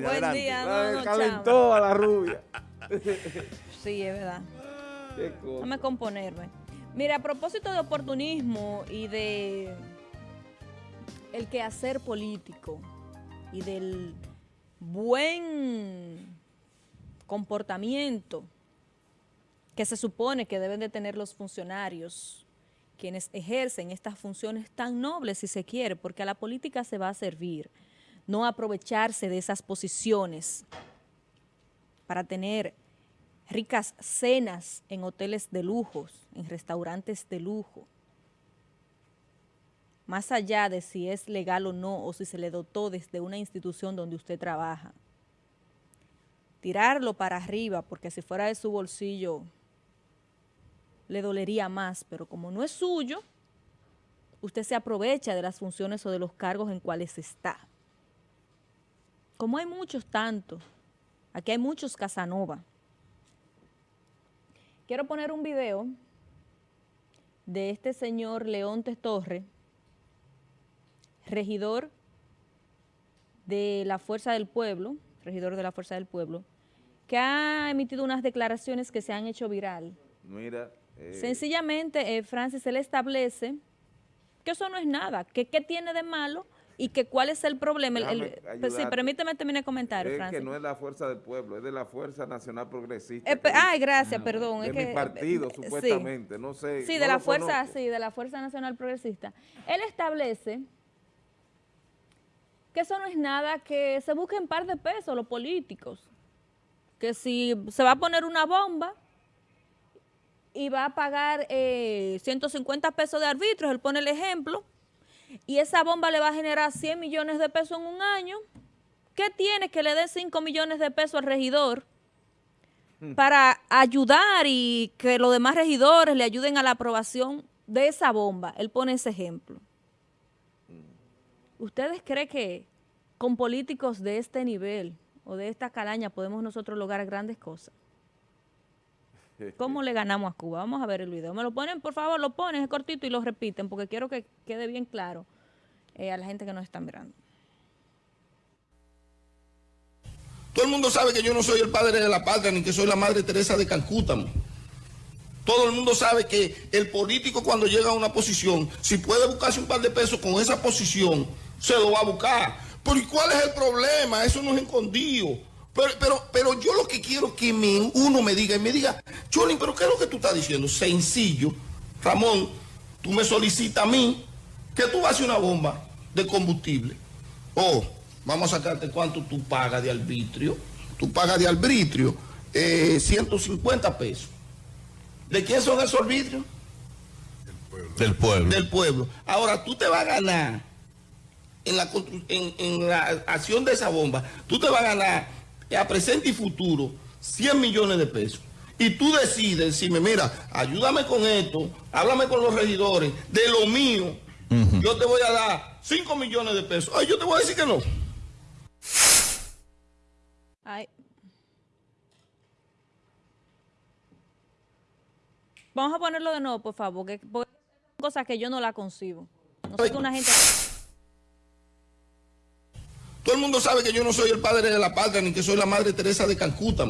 Buen día, La no, no, calentó a la rubia. Sí, es verdad. Qué cosa. Déjame componerme. Mira, a propósito de oportunismo y de el quehacer político y del buen comportamiento que se supone que deben de tener los funcionarios quienes ejercen estas funciones tan nobles, si se quiere, porque a la política se va a servir, no aprovecharse de esas posiciones para tener ricas cenas en hoteles de lujos, en restaurantes de lujo, más allá de si es legal o no, o si se le dotó desde una institución donde usted trabaja. Tirarlo para arriba, porque si fuera de su bolsillo le dolería más, pero como no es suyo, usted se aprovecha de las funciones o de los cargos en cuales está. Como hay muchos tantos, aquí hay muchos Casanova. Quiero poner un video de este señor Leontes Torre, regidor de la Fuerza del Pueblo, regidor de la Fuerza del Pueblo, que ha emitido unas declaraciones que se han hecho viral. Mira. eh, Sencillamente, eh, Francis, él establece que eso no es nada, que qué tiene de malo y que cuál es el problema. El- el- pues permíteme terminar el comentario, es Francis. que no es la fuerza del pueblo, es de la Fuerza Nacional Progresista. Eh, ay, gracias, perdón. de es mi que, partido, eh, sí. supuestamente, no sé. Sí, no de la fuerza, conozco. sí, de la Fuerza Nacional Progresista. Él establece que eso no es nada, que se busquen un par de pesos los políticos. Que si se va a poner una bomba y va a pagar eh, 150 pesos de arbitrios, él pone el ejemplo, y esa bomba le va a generar 100 millones de pesos en un año, ¿qué tiene que le den 5 millones de pesos al regidor? para ayudar y que los demás regidores le ayuden a la aprobación de esa bomba. Él pone ese ejemplo. ¿Ustedes creen que con políticos de este nivel o de esta calaña podemos nosotros lograr grandes cosas? ¿Cómo le ganamos a Cuba? Vamos a ver el video. Me lo ponen, por favor, lo ponen, es cortito y lo repiten porque quiero que quede bien claro eh, a la gente que nos está mirando. Todo el mundo sabe que yo no soy el padre de la patria ni que soy la madre Teresa de Calcuta. Todo el mundo sabe que el político cuando llega a una posición, si puede buscarse un par de pesos con esa posición, se lo va a buscar. Pero ¿y cuál es el problema? Eso no es escondido. Pero, pero, pero yo lo que quiero es que me- uno me diga y me diga, Cholín, pero ¿qué es lo que tú estás diciendo? Sencillo. Ramón, tú me solicitas a mí que tú vas a hacer una bomba de combustible. Oh, vamos a sacarte cuánto tú pagas de arbitrio. Tú pagas de arbitrio eh, 150 pesos. ¿De quién son esos arbitrios? Del pueblo. Del pueblo. Ahora, tú te vas a ganar en la, en, en la acción de esa bomba, tú te vas a ganar a presente y futuro 100 millones de pesos. Y tú decides decirme, mira, ayúdame con esto, háblame con los regidores, de lo mío, yo te voy a dar 5 millones de pesos. Ay, yo te voy a decir que no. Ay. Vamos a ponerlo de nuevo, por favor, que porque son cosas que yo no la concibo. No soy una gente... Todo el mundo sabe que yo no soy el padre de la patria ni que soy la madre Teresa de Calcuta.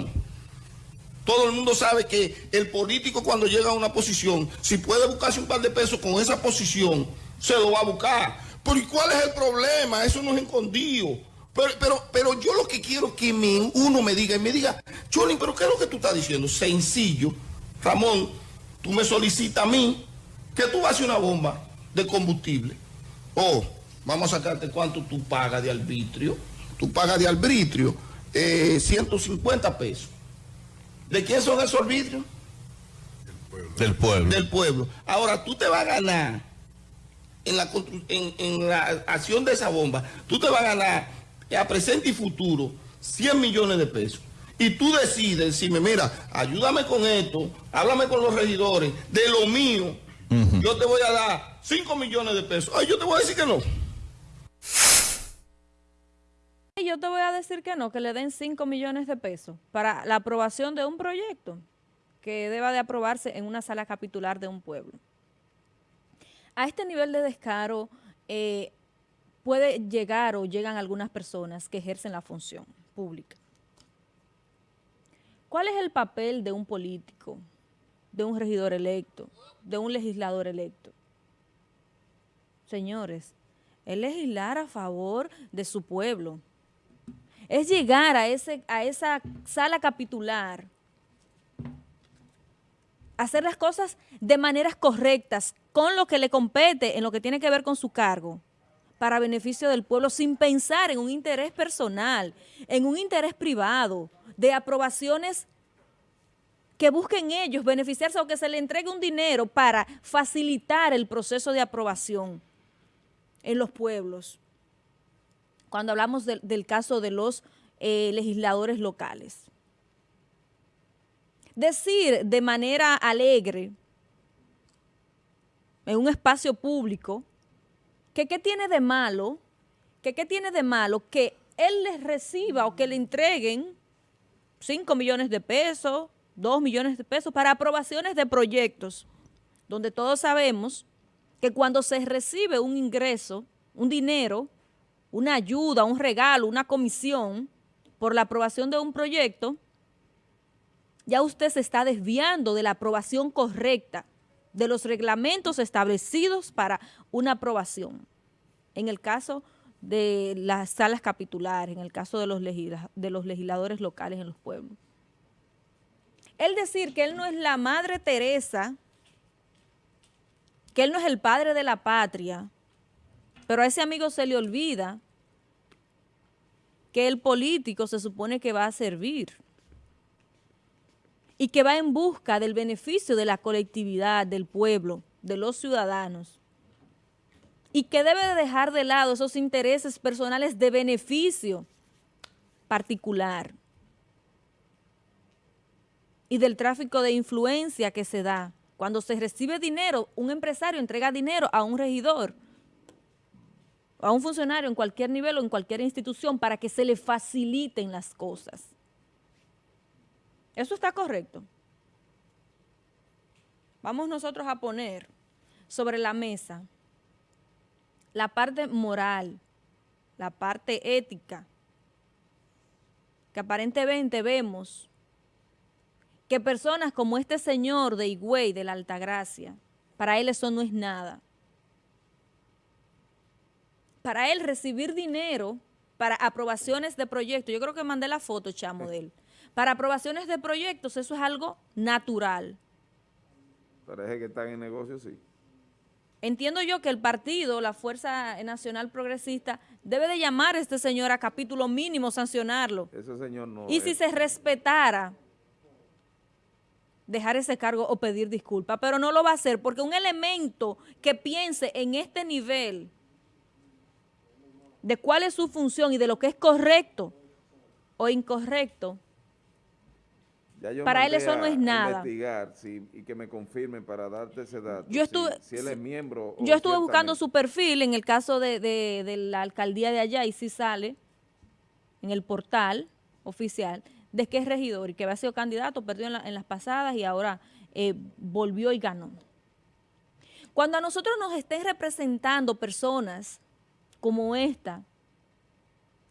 Todo el mundo sabe que el político cuando llega a una posición, si puede buscarse un par de pesos con esa posición, se lo va a buscar. Pero ¿y cuál es el problema? Eso no es escondido. Pero, pero, pero yo lo que quiero es que me- uno me diga y me diga, Cholín, pero ¿qué es lo que tú estás diciendo? Sencillo. Ramón, tú me solicitas a mí que tú vas a hacer una bomba de combustible. Oh, vamos a sacarte cuánto tú pagas de arbitrio. Tú pagas de arbitrio eh, 150 pesos. ¿De quién son esos arbitrios? Del pueblo. Del pueblo. Ahora, tú te vas a ganar en la, constru- en, en la acción de esa bomba, tú te vas a ganar a presente y futuro 100 millones de pesos. Y tú decides decirme, mira, ayúdame con esto, háblame con los regidores, de lo mío, yo te voy a dar 5 millones de pesos. Ay, yo te voy a decir que no. Yo te voy a decir que no, que le den 5 millones de pesos para la aprobación de un proyecto que deba de aprobarse en una sala capitular de un pueblo. A este nivel de descaro eh, puede llegar o llegan algunas personas que ejercen la función. pública. ¿Cuál es el papel de un político, de un regidor electo, de un legislador electo? Señores, es legislar a favor de su pueblo. Es llegar a, ese, a esa sala capitular, hacer las cosas de maneras correctas, con lo que le compete, en lo que tiene que ver con su cargo, para beneficio del pueblo, sin pensar en un interés personal, en un interés privado, de aprobaciones que busquen ellos beneficiarse o que se le entregue un dinero para facilitar el proceso de aprobación en los pueblos. Cuando hablamos del caso de los eh, legisladores locales. Decir de manera alegre en un espacio público que qué tiene de malo, que qué tiene de malo que él les reciba o que le entreguen 5 millones de pesos, 2 millones de pesos para aprobaciones de proyectos, donde todos sabemos que cuando se recibe un ingreso, un dinero, una ayuda, un regalo, una comisión por la aprobación de un proyecto, ya usted se está desviando de la aprobación correcta, de los reglamentos establecidos para una aprobación. En el caso de las salas capitulares, en el caso de los, legisladores locales en los pueblos. Él decir que él no es la Madre Teresa, que él no es el padre de la patria, pero a ese amigo se le olvida que el político se supone que va a servir y que va en busca del beneficio de la colectividad, del pueblo, de los ciudadanos y que debe de dejar de lado esos intereses personales de beneficio particular y del tráfico de influencia que se da. Cuando se recibe dinero, un empresario entrega dinero a un regidor, a un funcionario en cualquier nivel o en cualquier institución para que se le faciliten las cosas. ¿Eso está correcto? Vamos nosotros a poner sobre la mesa la parte moral, la parte ética, que aparentemente vemos que personas como este señor de Higüey, de la Altagracia, para él eso no es nada. Para él recibir dinero para aprobaciones de proyectos, yo creo que mandé la foto, chamo, de él. Para aprobaciones de proyectos eso es algo natural. Parece que están en negocio, sí. Entiendo yo que el partido, la Fuerza Nacional Progresista, debe de llamar a este señor a capítulo mínimo, sancionarlo. Ese señor no Y si se respetara dejar ese cargo o pedir disculpas, pero no lo va a hacer porque un elemento que piense en este nivel de cuál es su función y de lo que es correcto o incorrecto, para él eso no es nada. investigar y que me confirmen para darte ese dato. Yo estuve, si, él es miembro. Yo estuve buscando su perfil en el caso de, de, la alcaldía de allá y si sale en el portal oficial de que es regidor y que había sido candidato, perdió en, las pasadas y ahora eh, volvió y ganó. Cuando a nosotros nos estén representando personas como esta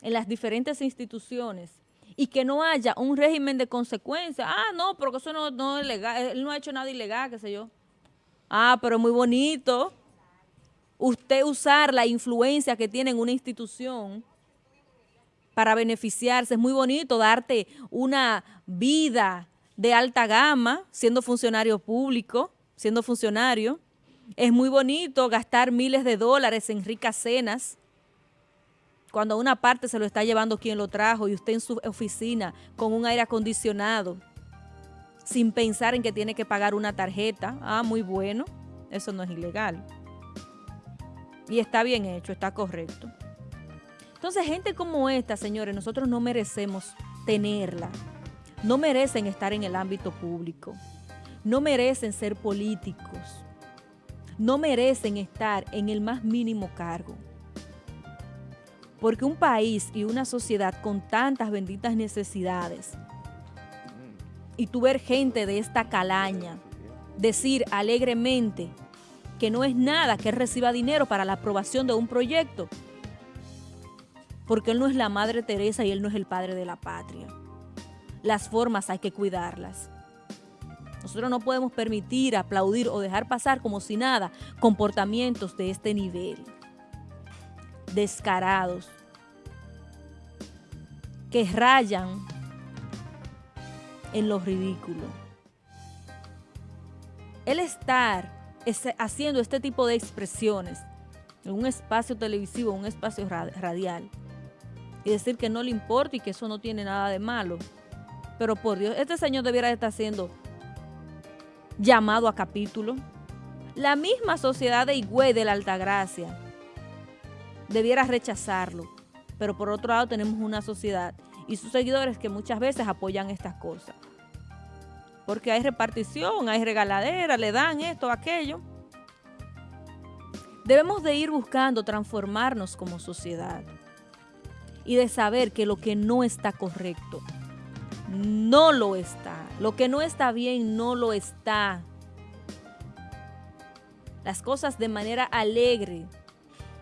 en las diferentes instituciones y que no haya un régimen de consecuencias, ah, no, porque eso no, no es legal, él no ha hecho nada ilegal, qué sé yo. Ah, pero muy bonito usted usar la influencia que tiene en una institución para beneficiarse. Es muy bonito darte una vida de alta gama siendo funcionario público, siendo funcionario. Es muy bonito gastar miles de dólares en ricas cenas cuando una parte se lo está llevando quien lo trajo y usted en su oficina con un aire acondicionado sin pensar en que tiene que pagar una tarjeta. Ah, muy bueno. Eso no es ilegal. Y está bien hecho, está correcto. Entonces, gente como esta, señores, nosotros no merecemos tenerla. No merecen estar en el ámbito público. No merecen ser políticos. No merecen estar en el más mínimo cargo. Porque un país y una sociedad con tantas benditas necesidades, y tú ver gente de esta calaña decir alegremente que no es nada que reciba dinero para la aprobación de un proyecto, porque él no es la Madre Teresa y él no es el padre de la patria. Las formas hay que cuidarlas. Nosotros no podemos permitir, aplaudir o dejar pasar como si nada comportamientos de este nivel. Descarados. Que rayan en lo ridículo. El estar haciendo este tipo de expresiones en un espacio televisivo, en un espacio radial, y decir que no le importa y que eso no tiene nada de malo. Pero por Dios, este señor debiera estar siendo llamado a capítulo. La misma sociedad de Higüey de la Altagracia debiera rechazarlo. Pero por otro lado tenemos una sociedad y sus seguidores que muchas veces apoyan estas cosas. Porque hay repartición, hay regaladera, le dan esto, aquello. Debemos de ir buscando transformarnos como sociedad y de saber que lo que no está correcto, no lo está. Lo que no está bien, no lo está. Las cosas de manera alegre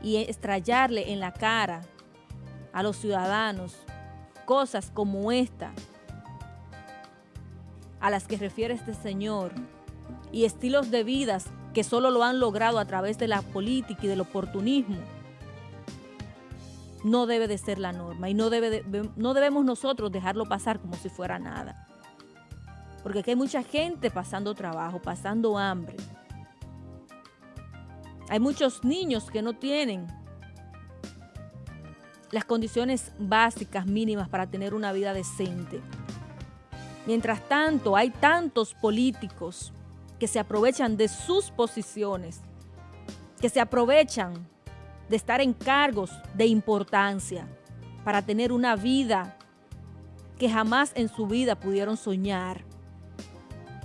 y estrellarle en la cara a los ciudadanos cosas como esta a las que refiere este señor y estilos de vidas que solo lo han logrado a través de la política y del oportunismo no debe de ser la norma y no, debe no debemos nosotros dejarlo pasar como si fuera nada. Porque aquí hay mucha gente pasando trabajo, pasando hambre. Hay muchos niños que no tienen las condiciones básicas mínimas para tener una vida decente. Mientras tanto, hay tantos políticos que se aprovechan de sus posiciones, que se aprovechan de estar en cargos de importancia para tener una vida que jamás en su vida pudieron soñar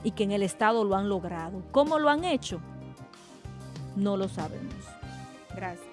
y que en el Estado lo han logrado. ¿Cómo lo han hecho? No lo sabemos. Gracias.